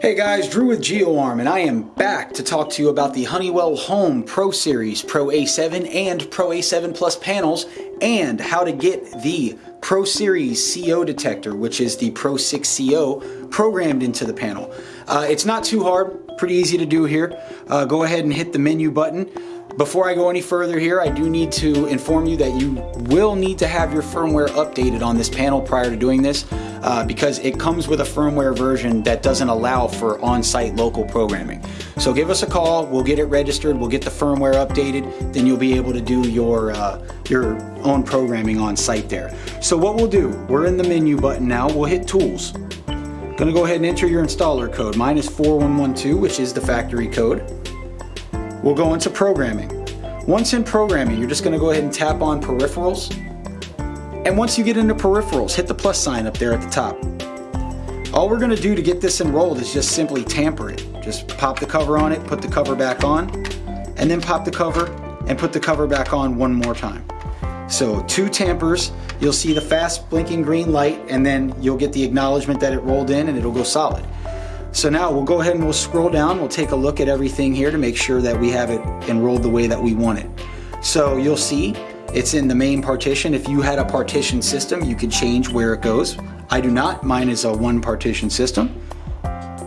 Hey guys, Drew with GeoArm and I am back to talk to you about the Honeywell Home Pro Series Pro A7 and Pro A7 Plus panels and how to get the Pro Series CO detector, which is the Pro 6 CO, programmed into the panel. Uh, it's not too hard, pretty easy to do here. Uh, go ahead and hit the menu button. Before I go any further here, I do need to inform you that you will need to have your firmware updated on this panel prior to doing this uh, because it comes with a firmware version that doesn't allow for on-site local programming. So give us a call, we'll get it registered, we'll get the firmware updated, then you'll be able to do your, uh, your own programming on site there. So what we'll do, we're in the menu button now, we'll hit Tools. Gonna go ahead and enter your installer code. Mine is 4112, which is the factory code. We'll go into programming. Once in programming, you're just gonna go ahead and tap on peripherals. And once you get into peripherals, hit the plus sign up there at the top. All we're gonna do to get this enrolled is just simply tamper it. Just pop the cover on it, put the cover back on, and then pop the cover and put the cover back on one more time. So two tampers, you'll see the fast blinking green light and then you'll get the acknowledgement that it rolled in and it'll go solid. So now we'll go ahead and we'll scroll down. We'll take a look at everything here to make sure that we have it enrolled the way that we want it. So you'll see it's in the main partition. If you had a partition system, you could change where it goes. I do not. Mine is a one partition system.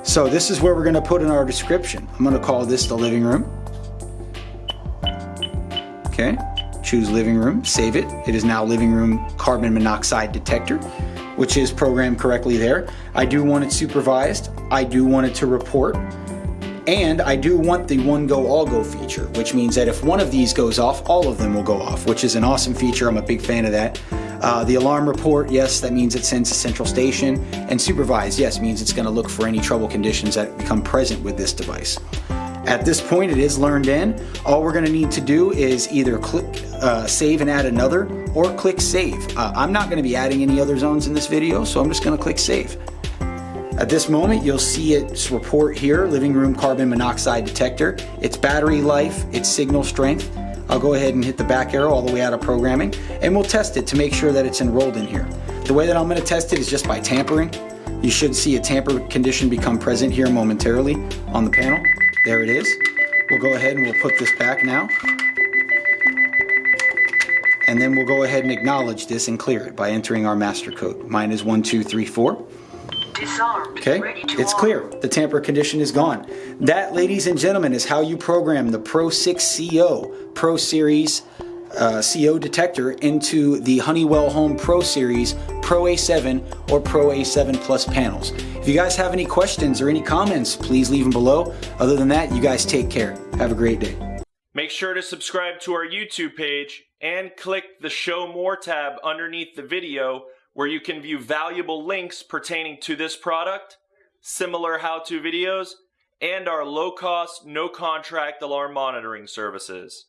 So this is where we're going to put in our description. I'm going to call this the living room. Okay, choose living room, save it. It is now living room carbon monoxide detector which is programmed correctly there. I do want it supervised. I do want it to report. And I do want the one go all go feature, which means that if one of these goes off, all of them will go off, which is an awesome feature. I'm a big fan of that. Uh, the alarm report, yes, that means it sends to central station. And supervised, yes, means it's going to look for any trouble conditions that become present with this device. At this point, it is learned in. All we're going to need to do is either click uh, save and add another or click save. Uh, I'm not going to be adding any other zones in this video, so I'm just going to click save. At this moment, you'll see its report here, living room carbon monoxide detector, its battery life, its signal strength. I'll go ahead and hit the back arrow all the way out of programming, and we'll test it to make sure that it's enrolled in here. The way that I'm going to test it is just by tampering. You should see a tamper condition become present here momentarily on the panel. There it is. We'll go ahead and we'll put this back now. And then we'll go ahead and acknowledge this and clear it by entering our master code. Mine is 1234. Disarmed. Okay, it's clear. The tamper condition is gone. That, ladies and gentlemen, is how you program the Pro 6 CO Pro Series uh, CO detector into the Honeywell Home Pro Series Pro A7 or Pro A7 Plus panels. If you guys have any questions or any comments, please leave them below. Other than that, you guys take care. Have a great day. Make sure to subscribe to our YouTube page and click the Show More tab underneath the video where you can view valuable links pertaining to this product, similar how-to videos, and our low-cost, no-contract alarm monitoring services.